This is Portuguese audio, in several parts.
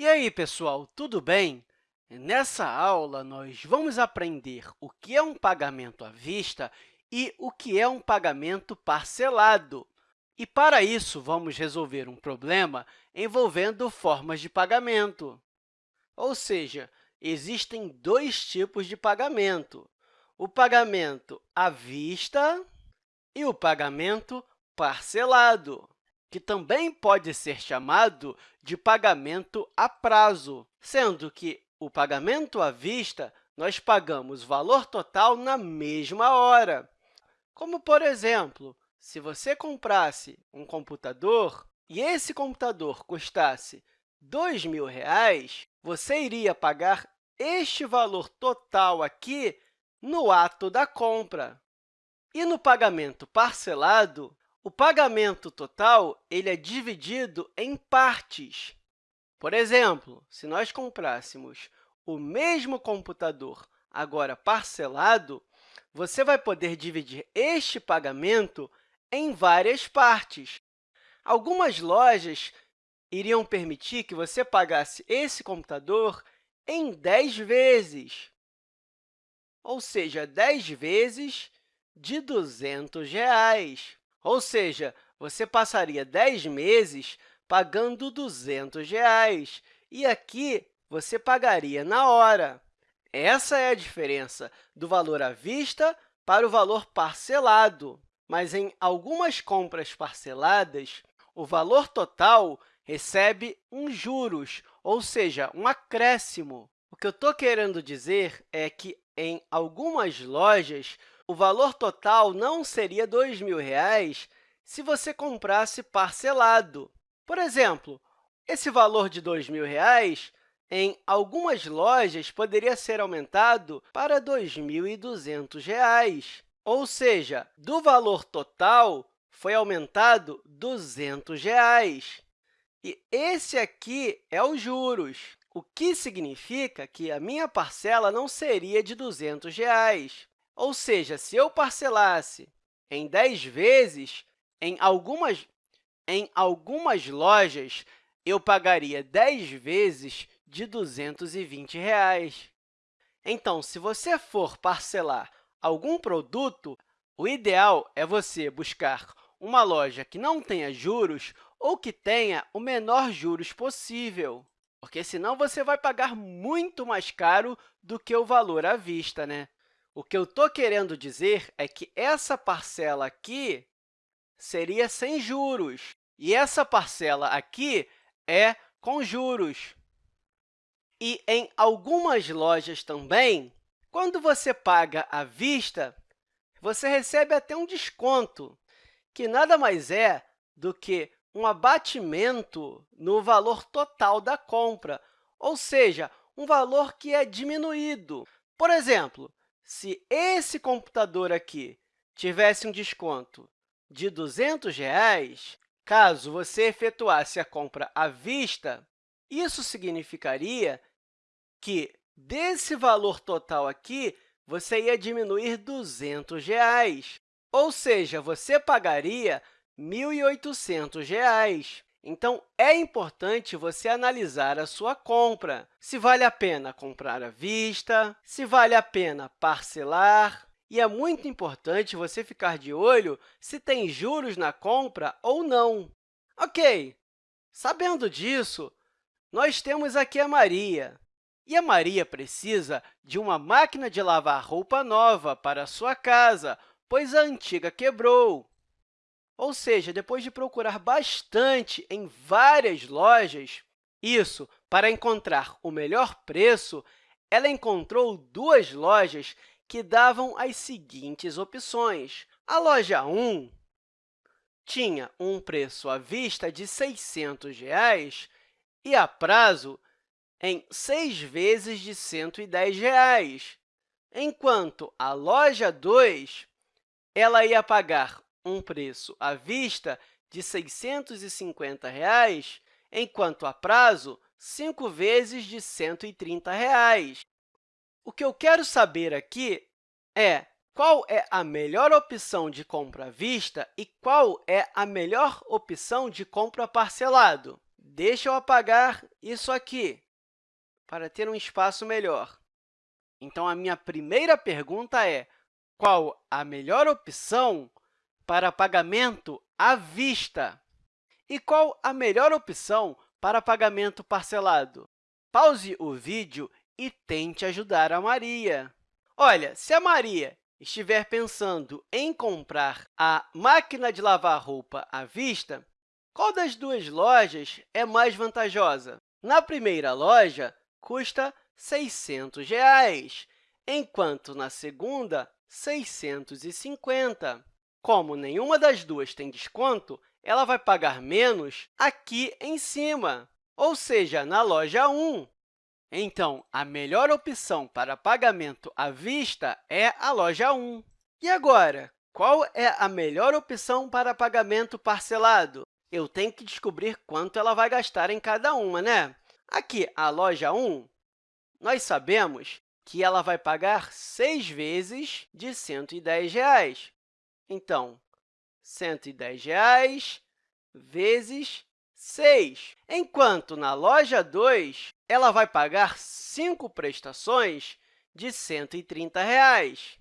E aí, pessoal, tudo bem? Nessa aula, nós vamos aprender o que é um pagamento à vista e o que é um pagamento parcelado. E, para isso, vamos resolver um problema envolvendo formas de pagamento. Ou seja, existem dois tipos de pagamento, o pagamento à vista e o pagamento parcelado que também pode ser chamado de pagamento a prazo, sendo que o pagamento à vista nós pagamos valor total na mesma hora. Como, por exemplo, se você comprasse um computador e esse computador custasse R$ 2.000, você iria pagar este valor total aqui no ato da compra. E no pagamento parcelado, o pagamento total ele é dividido em partes. Por exemplo, se nós comprássemos o mesmo computador, agora parcelado, você vai poder dividir este pagamento em várias partes. Algumas lojas iriam permitir que você pagasse esse computador em 10 vezes, ou seja, 10 vezes de 200 reais. Ou seja, você passaria 10 meses pagando 200 reais, e aqui você pagaria na hora. Essa é a diferença do valor à vista para o valor parcelado. Mas, em algumas compras parceladas, o valor total recebe um juros, ou seja, um acréscimo. O que eu estou querendo dizer é que, em algumas lojas, o valor total não seria R$ 2.000 se você comprasse parcelado. Por exemplo, esse valor de R$ 2.000 em algumas lojas poderia ser aumentado para R$ 2.200, ou seja, do valor total foi aumentado 200 reais. E esse aqui é os juros, o que significa que a minha parcela não seria de 200 reais. Ou seja, se eu parcelasse em 10 vezes, em algumas, em algumas lojas, eu pagaria 10 vezes de 220 reais. Então, se você for parcelar algum produto, o ideal é você buscar uma loja que não tenha juros ou que tenha o menor juros possível, porque senão você vai pagar muito mais caro do que o valor à vista. Né? O que eu estou querendo dizer é que essa parcela aqui seria sem juros, e essa parcela aqui é com juros. E em algumas lojas também, quando você paga à vista, você recebe até um desconto, que nada mais é do que um abatimento no valor total da compra, ou seja, um valor que é diminuído. Por exemplo, se esse computador aqui tivesse um desconto de 200 reais, caso você efetuasse a compra à vista, isso significaria que, desse valor total aqui, você ia diminuir 200 reais, ou seja, você pagaria R$ 1.800. Então, é importante você analisar a sua compra, se vale a pena comprar à vista, se vale a pena parcelar, e é muito importante você ficar de olho se tem juros na compra ou não. Ok, sabendo disso, nós temos aqui a Maria. E a Maria precisa de uma máquina de lavar roupa nova para a sua casa, pois a antiga quebrou. Ou seja, depois de procurar bastante em várias lojas, isso para encontrar o melhor preço, ela encontrou duas lojas que davam as seguintes opções. A loja 1 tinha um preço à vista de 600 reais, e a prazo em seis vezes de 110 reais, enquanto a loja 2 ela ia pagar um preço à vista de 650 reais, enquanto a prazo, 5 vezes de 130 reais. O que eu quero saber aqui é qual é a melhor opção de compra à vista e qual é a melhor opção de compra parcelado. deixa eu apagar isso aqui para ter um espaço melhor. Então, a minha primeira pergunta é qual a melhor opção para pagamento à vista? E qual a melhor opção para pagamento parcelado? Pause o vídeo e tente ajudar a Maria. Olha, se a Maria estiver pensando em comprar a máquina de lavar roupa à vista, qual das duas lojas é mais vantajosa? Na primeira loja, custa 600 reais, enquanto na segunda, R$ 650. Como nenhuma das duas tem desconto, ela vai pagar menos aqui em cima, ou seja, na loja 1. Então, a melhor opção para pagamento à vista é a loja 1. E agora, qual é a melhor opção para pagamento parcelado? Eu tenho que descobrir quanto ela vai gastar em cada uma, né? Aqui, a loja 1, nós sabemos que ela vai pagar 6 vezes de 110 reais. Então, 110 reais vezes 6. Enquanto na loja 2, ela vai pagar 5 prestações de 130 reais.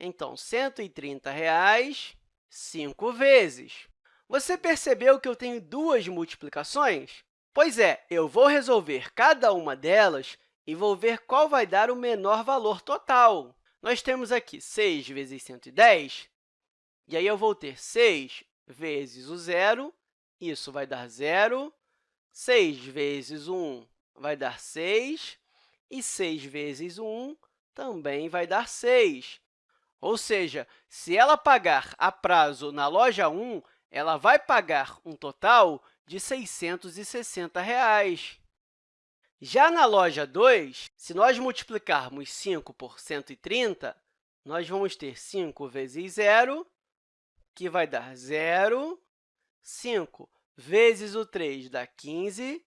Então, 130 reais, 5 vezes. Você percebeu que eu tenho duas multiplicações? Pois é, eu vou resolver cada uma delas e vou ver qual vai dar o menor valor total. Nós temos aqui 6 vezes 110, e aí eu vou ter 6 vezes o zero, isso vai dar zero. 6 vezes 1 vai dar 6, e 6 vezes 1 também vai dar 6. Ou seja, se ela pagar a prazo na loja 1, ela vai pagar um total de 660 reais. Já na loja 2, se nós multiplicarmos 5 por 130, nós vamos ter 5 vezes 0, que vai dar 0. 5 vezes o 3 dá 15,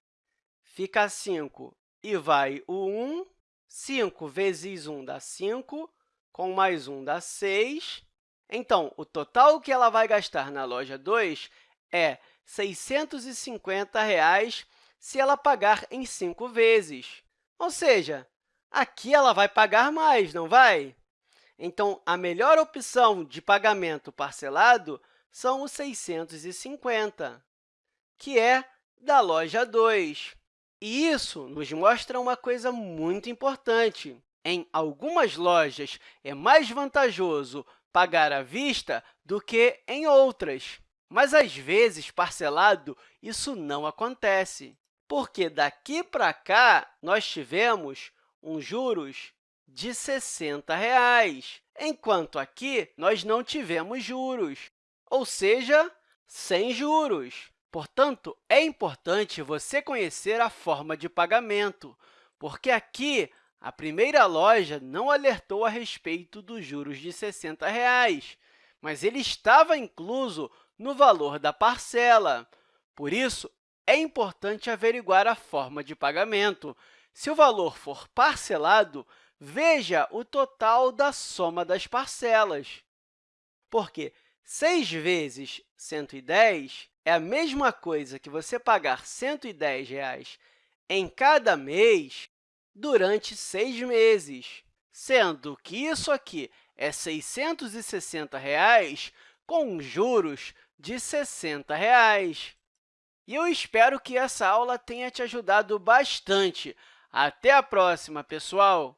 fica 5 e vai o 1. 5 vezes 1 dá 5, com mais 1 dá 6. Então, o total que ela vai gastar na loja 2 é 650 reais se ela pagar em 5 vezes. Ou seja, aqui ela vai pagar mais, não vai? Então, a melhor opção de pagamento parcelado são os 650, que é da loja 2. E isso nos mostra uma coisa muito importante. Em algumas lojas, é mais vantajoso pagar à vista do que em outras. Mas, às vezes, parcelado, isso não acontece, porque daqui para cá nós tivemos um juros de 60 reais, enquanto aqui nós não tivemos juros, ou seja, sem juros. Portanto, é importante você conhecer a forma de pagamento, porque aqui a primeira loja não alertou a respeito dos juros de 60 reais, mas ele estava incluso no valor da parcela. Por isso, é importante averiguar a forma de pagamento. Se o valor for parcelado, veja o total da soma das parcelas, porque 6 vezes 110 é a mesma coisa que você pagar 110 reais em cada mês durante seis meses, sendo que isso aqui é 660 reais, com juros de 60 reais. E eu espero que essa aula tenha te ajudado bastante. Até a próxima, pessoal!